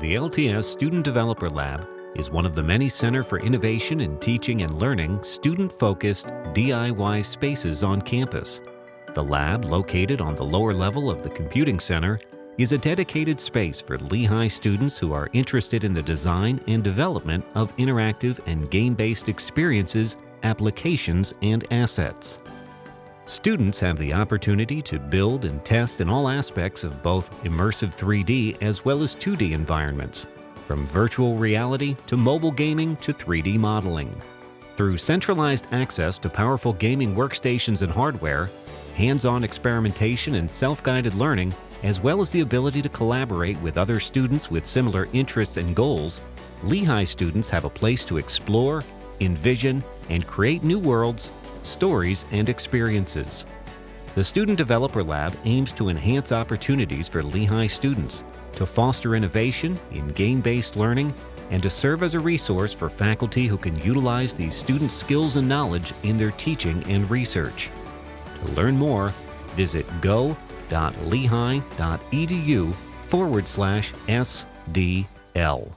The LTS Student Developer Lab is one of the many Center for Innovation in Teaching and Learning student-focused DIY spaces on campus. The lab, located on the lower level of the Computing Center, is a dedicated space for Lehigh students who are interested in the design and development of interactive and game-based experiences, applications, and assets. Students have the opportunity to build and test in all aspects of both immersive 3D as well as 2D environments, from virtual reality to mobile gaming to 3D modeling. Through centralized access to powerful gaming workstations and hardware, hands-on experimentation and self-guided learning, as well as the ability to collaborate with other students with similar interests and goals, Lehigh students have a place to explore, envision, and create new worlds stories, and experiences. The Student Developer Lab aims to enhance opportunities for Lehigh students, to foster innovation in game-based learning, and to serve as a resource for faculty who can utilize these student skills and knowledge in their teaching and research. To learn more, visit go.lehigh.edu forward slash SDL.